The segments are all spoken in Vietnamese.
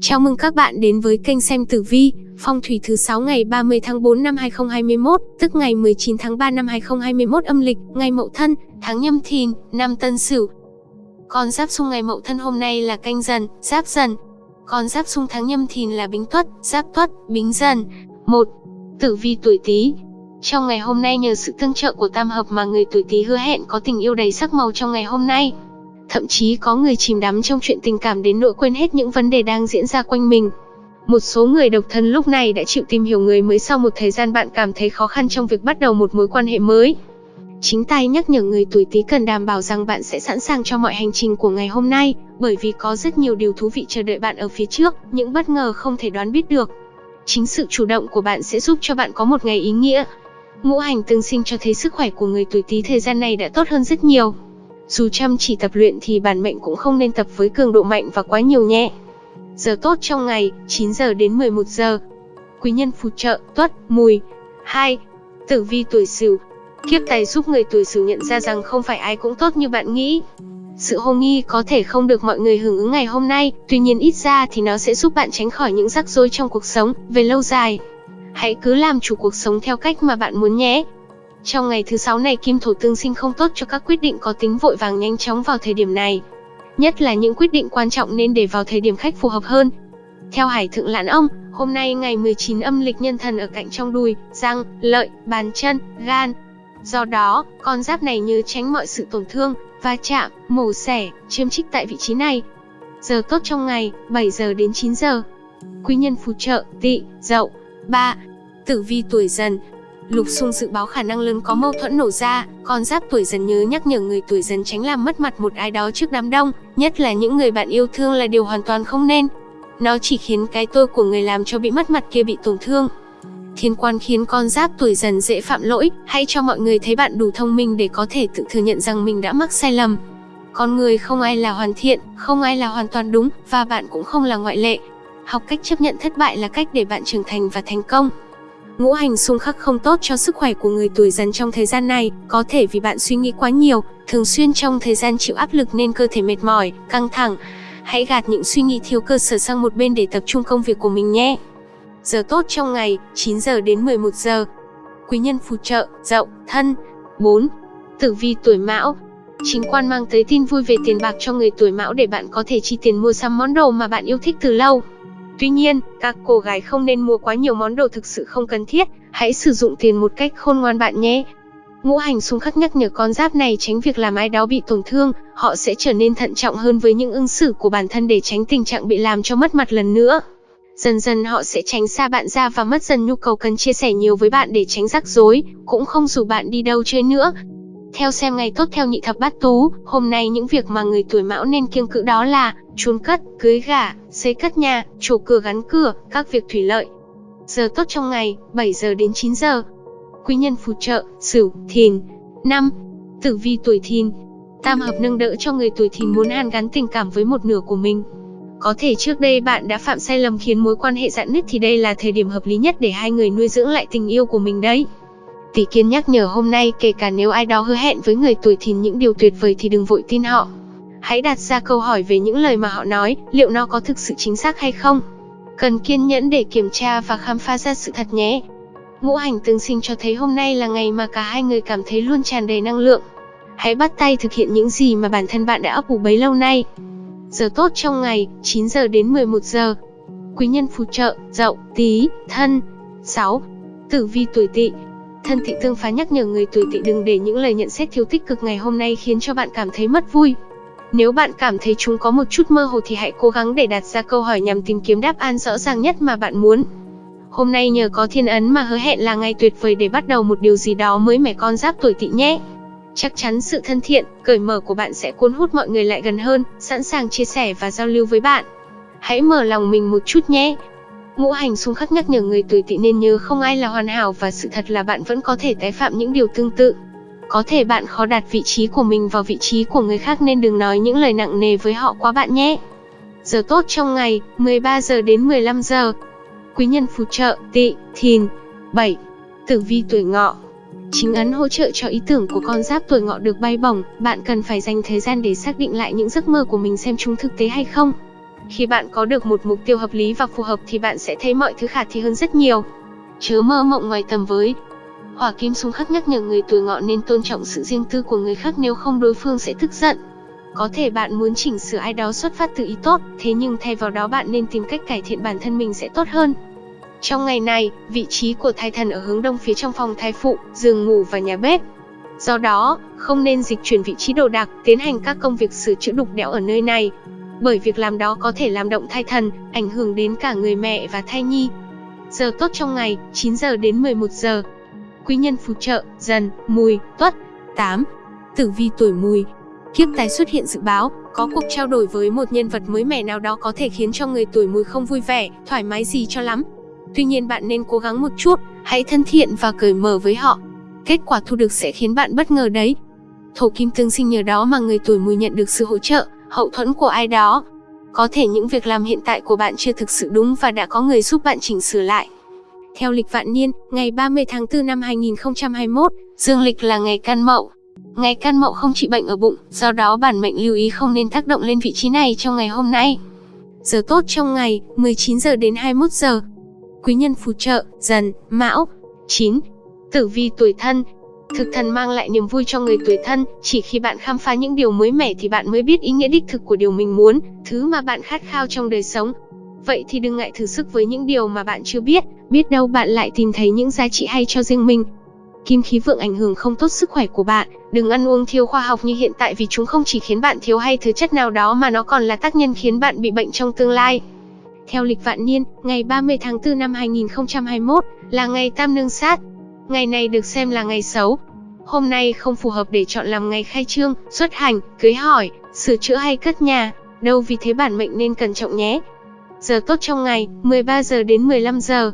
Chào mừng các bạn đến với kênh xem tử vi, phong thủy thứ 6 ngày 30 tháng 4 năm 2021, tức ngày 19 tháng 3 năm 2021 âm lịch, ngày Mậu Thân, tháng Nhâm Thìn, năm Tân Sửu. Con giáp xung ngày Mậu Thân hôm nay là canh dần, giáp dần. Con giáp xung tháng Nhâm Thìn là Bính Tuất, Giáp Tuất, Bính Dần. 1. Tử vi tuổi Tý. Trong ngày hôm nay nhờ sự tương trợ của tam hợp mà người tuổi Tý hứa hẹn có tình yêu đầy sắc màu trong ngày hôm nay. Thậm chí có người chìm đắm trong chuyện tình cảm đến nỗi quên hết những vấn đề đang diễn ra quanh mình. Một số người độc thân lúc này đã chịu tìm hiểu người mới sau một thời gian bạn cảm thấy khó khăn trong việc bắt đầu một mối quan hệ mới. Chính tay nhắc nhở người tuổi Tý cần đảm bảo rằng bạn sẽ sẵn sàng cho mọi hành trình của ngày hôm nay, bởi vì có rất nhiều điều thú vị chờ đợi bạn ở phía trước, những bất ngờ không thể đoán biết được. Chính sự chủ động của bạn sẽ giúp cho bạn có một ngày ý nghĩa. Ngũ hành tương sinh cho thấy sức khỏe của người tuổi Tý thời gian này đã tốt hơn rất nhiều. Dù chăm chỉ tập luyện thì bản mệnh cũng không nên tập với cường độ mạnh và quá nhiều nhé. Giờ tốt trong ngày, 9 giờ đến 11 giờ. Quý nhân phù trợ, tuất, mùi. 2. Tử vi tuổi sửu. Kiếp tài giúp người tuổi sửu nhận ra rằng không phải ai cũng tốt như bạn nghĩ. Sự hồ nghi có thể không được mọi người hưởng ứng ngày hôm nay, tuy nhiên ít ra thì nó sẽ giúp bạn tránh khỏi những rắc rối trong cuộc sống, về lâu dài. Hãy cứ làm chủ cuộc sống theo cách mà bạn muốn nhé. Trong ngày thứ sáu này kim thổ tương sinh không tốt cho các quyết định có tính vội vàng nhanh chóng vào thời điểm này. Nhất là những quyết định quan trọng nên để vào thời điểm khách phù hợp hơn. Theo Hải Thượng Lãn Ông, hôm nay ngày 19 âm lịch nhân thần ở cạnh trong đùi, răng, lợi, bàn chân, gan. Do đó, con giáp này như tránh mọi sự tổn thương, va chạm, mổ xẻ, chiêm trích tại vị trí này. Giờ tốt trong ngày, 7 giờ đến 9 giờ. Quý nhân phù trợ, tỵ, dậu. 3. Tử vi tuổi dần, Lục xung dự báo khả năng lớn có mâu thuẫn nổ ra, con giáp tuổi dần nhớ nhắc nhở người tuổi dần tránh làm mất mặt một ai đó trước đám đông, nhất là những người bạn yêu thương là điều hoàn toàn không nên. Nó chỉ khiến cái tôi của người làm cho bị mất mặt kia bị tổn thương. Thiên quan khiến con giáp tuổi dần dễ phạm lỗi, hãy cho mọi người thấy bạn đủ thông minh để có thể tự thừa nhận rằng mình đã mắc sai lầm. Con người không ai là hoàn thiện, không ai là hoàn toàn đúng, và bạn cũng không là ngoại lệ. Học cách chấp nhận thất bại là cách để bạn trưởng thành và thành công. Ngũ hành xung khắc không tốt cho sức khỏe của người tuổi dần trong thời gian này, có thể vì bạn suy nghĩ quá nhiều, thường xuyên trong thời gian chịu áp lực nên cơ thể mệt mỏi, căng thẳng. Hãy gạt những suy nghĩ thiếu cơ sở sang một bên để tập trung công việc của mình nhé. Giờ tốt trong ngày, 9 giờ đến 11 giờ. Quý nhân phù trợ, dậu, thân. 4. Tử vi tuổi mão, Chính quan mang tới tin vui về tiền bạc cho người tuổi mão để bạn có thể chi tiền mua sắm món đồ mà bạn yêu thích từ lâu. Tuy nhiên, các cô gái không nên mua quá nhiều món đồ thực sự không cần thiết, hãy sử dụng tiền một cách khôn ngoan bạn nhé. Ngũ hành xung khắc nhắc nhở con giáp này tránh việc làm ai đó bị tổn thương, họ sẽ trở nên thận trọng hơn với những ứng xử của bản thân để tránh tình trạng bị làm cho mất mặt lần nữa. Dần dần họ sẽ tránh xa bạn ra và mất dần nhu cầu cần chia sẻ nhiều với bạn để tránh rắc rối, cũng không rủ bạn đi đâu chơi nữa. Theo xem ngày tốt theo nhị thập bát tú, hôm nay những việc mà người tuổi mão nên kiêng cữ đó là chôn cất, cưới gả, xây cất nhà, chủ cửa gắn cửa, các việc thủy lợi. Giờ tốt trong ngày, 7 giờ đến 9 giờ. Quý nhân phù trợ, Sửu, Thìn. 5. Tử vi tuổi Thìn. Tam hợp nâng đỡ cho người tuổi Thìn muốn hàn gắn tình cảm với một nửa của mình. Có thể trước đây bạn đã phạm sai lầm khiến mối quan hệ dạn nứt thì đây là thời điểm hợp lý nhất để hai người nuôi dưỡng lại tình yêu của mình đấy. Tỷ Kiên nhắc nhở hôm nay kể cả nếu ai đó hứa hẹn với người tuổi thìn những điều tuyệt vời thì đừng vội tin họ. Hãy đặt ra câu hỏi về những lời mà họ nói, liệu nó có thực sự chính xác hay không. Cần kiên nhẫn để kiểm tra và khám phá ra sự thật nhé. Ngũ hành tương sinh cho thấy hôm nay là ngày mà cả hai người cảm thấy luôn tràn đầy năng lượng. Hãy bắt tay thực hiện những gì mà bản thân bạn đã ấp ủ bấy lâu nay. Giờ tốt trong ngày, 9 giờ đến 11 giờ. Quý nhân phù trợ, dậu, tí, thân. 6. Tử vi tuổi tỵ, Thân thị tương phá nhắc nhở người tuổi tỵ đừng để những lời nhận xét thiếu tích cực ngày hôm nay khiến cho bạn cảm thấy mất vui. Nếu bạn cảm thấy chúng có một chút mơ hồ thì hãy cố gắng để đặt ra câu hỏi nhằm tìm kiếm đáp án rõ ràng nhất mà bạn muốn. Hôm nay nhờ có thiên ấn mà hứa hẹn là ngày tuyệt vời để bắt đầu một điều gì đó mới mẻ con giáp tuổi tỵ nhé. Chắc chắn sự thân thiện, cởi mở của bạn sẽ cuốn hút mọi người lại gần hơn, sẵn sàng chia sẻ và giao lưu với bạn. Hãy mở lòng mình một chút nhé. Ngũ hành xung khắc nhắc nhở người tuổi tỵ nên nhớ không ai là hoàn hảo và sự thật là bạn vẫn có thể tái phạm những điều tương tự. Có thể bạn khó đặt vị trí của mình vào vị trí của người khác nên đừng nói những lời nặng nề với họ quá bạn nhé. Giờ tốt trong ngày, 13 giờ đến 15 giờ. Quý nhân phù trợ, tỵ, thìn. 7. Tử vi tuổi ngọ Chính ấn hỗ trợ cho ý tưởng của con giáp tuổi ngọ được bay bổng, bạn cần phải dành thời gian để xác định lại những giấc mơ của mình xem chúng thực tế hay không khi bạn có được một mục tiêu hợp lý và phù hợp thì bạn sẽ thấy mọi thứ khả thi hơn rất nhiều. Chớ mơ mộng ngoài tầm với. Hỏa kim xung khắc nhắc nhở người tuổi ngọ nên tôn trọng sự riêng tư của người khác nếu không đối phương sẽ tức giận. Có thể bạn muốn chỉnh sửa ai đó xuất phát từ ý tốt, thế nhưng thay vào đó bạn nên tìm cách cải thiện bản thân mình sẽ tốt hơn. Trong ngày này, vị trí của thai thần ở hướng đông phía trong phòng thai phụ, giường ngủ và nhà bếp. Do đó, không nên dịch chuyển vị trí đồ đạc, tiến hành các công việc sửa chữa đục đẽo ở nơi này. Bởi việc làm đó có thể làm động thai thần, ảnh hưởng đến cả người mẹ và thai nhi. Giờ tốt trong ngày, 9 giờ đến 11 giờ. Quý nhân phù trợ, dần, mùi, tuất. 8. Tử vi tuổi mùi, Kiếp tái xuất hiện dự báo, có cuộc trao đổi với một nhân vật mới mẻ nào đó có thể khiến cho người tuổi mùi không vui vẻ, thoải mái gì cho lắm. Tuy nhiên bạn nên cố gắng một chút, hãy thân thiện và cởi mở với họ. Kết quả thu được sẽ khiến bạn bất ngờ đấy. Thổ kim tương sinh nhờ đó mà người tuổi mùi nhận được sự hỗ trợ, hậu thuẫn của ai đó. Có thể những việc làm hiện tại của bạn chưa thực sự đúng và đã có người giúp bạn chỉnh sửa lại. Theo lịch vạn niên, ngày 30 tháng 4 năm 2021, dương lịch là ngày can mậu. Ngày can mậu không trị bệnh ở bụng, do đó bản mệnh lưu ý không nên tác động lên vị trí này trong ngày hôm nay. Giờ tốt trong ngày, 19 giờ đến 21 giờ. Quý nhân phù trợ, dần, mão. 9. Tử vi tuổi thân, Thực thần mang lại niềm vui cho người tuổi thân, chỉ khi bạn khám phá những điều mới mẻ thì bạn mới biết ý nghĩa đích thực của điều mình muốn, thứ mà bạn khát khao trong đời sống. Vậy thì đừng ngại thử sức với những điều mà bạn chưa biết, biết đâu bạn lại tìm thấy những giá trị hay cho riêng mình. Kim khí vượng ảnh hưởng không tốt sức khỏe của bạn, đừng ăn uống thiếu khoa học như hiện tại vì chúng không chỉ khiến bạn thiếu hay thứ chất nào đó mà nó còn là tác nhân khiến bạn bị bệnh trong tương lai. Theo lịch vạn niên, ngày 30 tháng 4 năm 2021 là ngày tam nương sát. Ngày này được xem là ngày xấu. Hôm nay không phù hợp để chọn làm ngày khai trương, xuất hành, cưới hỏi, sửa chữa hay cất nhà, đâu vì thế bản mệnh nên cẩn trọng nhé. Giờ tốt trong ngày, 13 giờ đến 15 giờ.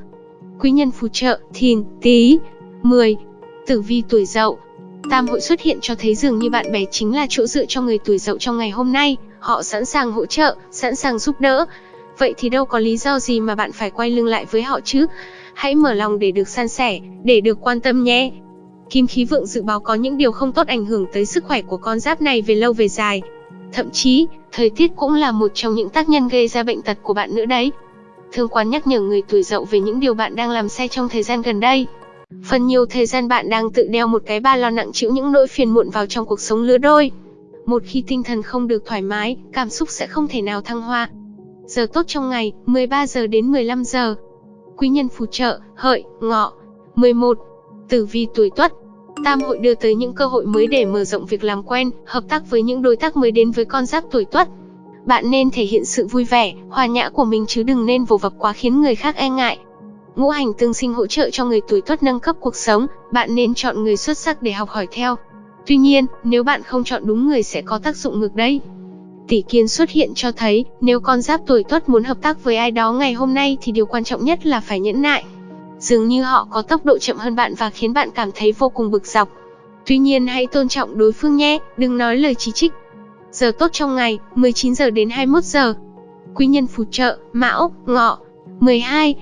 Quý nhân phù trợ, thìn, tí. 10. Tử vi tuổi dậu Tam hội xuất hiện cho thấy dường như bạn bè chính là chỗ dựa cho người tuổi dậu trong ngày hôm nay, họ sẵn sàng hỗ trợ, sẵn sàng giúp đỡ. Vậy thì đâu có lý do gì mà bạn phải quay lưng lại với họ chứ? Hãy mở lòng để được san sẻ, để được quan tâm nhé. Kim khí vượng dự báo có những điều không tốt ảnh hưởng tới sức khỏe của con giáp này về lâu về dài. Thậm chí, thời tiết cũng là một trong những tác nhân gây ra bệnh tật của bạn nữa đấy. Thương quán nhắc nhở người tuổi dậu về những điều bạn đang làm sai trong thời gian gần đây. Phần nhiều thời gian bạn đang tự đeo một cái ba lo nặng chịu những nỗi phiền muộn vào trong cuộc sống lứa đôi. Một khi tinh thần không được thoải mái, cảm xúc sẽ không thể nào thăng hoa. Giờ tốt trong ngày, 13 giờ đến 15 giờ. Quý nhân phù trợ, hợi, ngọ. 11. Tử vi tuổi tuất. Tam hội đưa tới những cơ hội mới để mở rộng việc làm quen, hợp tác với những đối tác mới đến với con giáp tuổi tuất. Bạn nên thể hiện sự vui vẻ, hòa nhã của mình chứ đừng nên vồ vập quá khiến người khác e ngại. Ngũ hành tương sinh hỗ trợ cho người tuổi tuất nâng cấp cuộc sống, bạn nên chọn người xuất sắc để học hỏi theo. Tuy nhiên, nếu bạn không chọn đúng người sẽ có tác dụng ngược đấy. Tỷ kiến xuất hiện cho thấy, nếu con giáp tuổi tuất muốn hợp tác với ai đó ngày hôm nay thì điều quan trọng nhất là phải nhẫn nại. Dường như họ có tốc độ chậm hơn bạn và khiến bạn cảm thấy vô cùng bực dọc. Tuy nhiên hãy tôn trọng đối phương nhé, đừng nói lời chỉ trích. Giờ tốt trong ngày, 19 giờ đến 21 giờ. Quý nhân phù trợ, Mão, Ngọ. 12.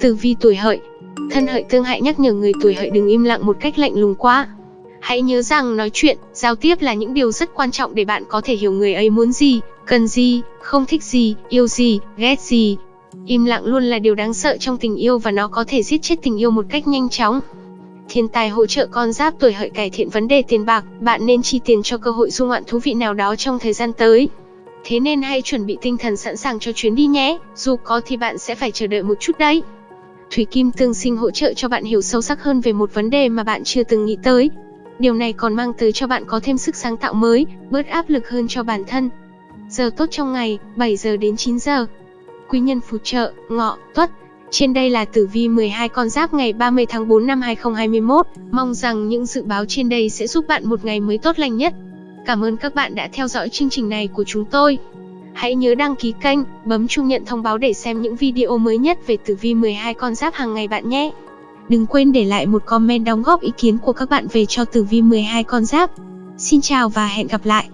Tử vi tuổi hợi Thân hợi tương hại nhắc nhở người tuổi hợi đừng im lặng một cách lạnh lùng quá. Hãy nhớ rằng nói chuyện, giao tiếp là những điều rất quan trọng để bạn có thể hiểu người ấy muốn gì, cần gì, không thích gì, yêu gì, ghét gì. Im lặng luôn là điều đáng sợ trong tình yêu và nó có thể giết chết tình yêu một cách nhanh chóng. Thiên tài hỗ trợ con giáp tuổi hợi cải thiện vấn đề tiền bạc, bạn nên chi tiền cho cơ hội du ngoạn thú vị nào đó trong thời gian tới. Thế nên hãy chuẩn bị tinh thần sẵn sàng cho chuyến đi nhé, dù có thì bạn sẽ phải chờ đợi một chút đấy. Thủy Kim tương sinh hỗ trợ cho bạn hiểu sâu sắc hơn về một vấn đề mà bạn chưa từng nghĩ tới. Điều này còn mang tới cho bạn có thêm sức sáng tạo mới, bớt áp lực hơn cho bản thân. Giờ tốt trong ngày, 7 giờ đến 9 giờ. Quý nhân phù trợ, ngọ, tuất. Trên đây là tử vi 12 con giáp ngày 30 tháng 4 năm 2021. Mong rằng những dự báo trên đây sẽ giúp bạn một ngày mới tốt lành nhất. Cảm ơn các bạn đã theo dõi chương trình này của chúng tôi. Hãy nhớ đăng ký kênh, bấm chuông nhận thông báo để xem những video mới nhất về tử vi 12 con giáp hàng ngày bạn nhé. Đừng quên để lại một comment đóng góp ý kiến của các bạn về cho tử vi 12 con giáp. Xin chào và hẹn gặp lại.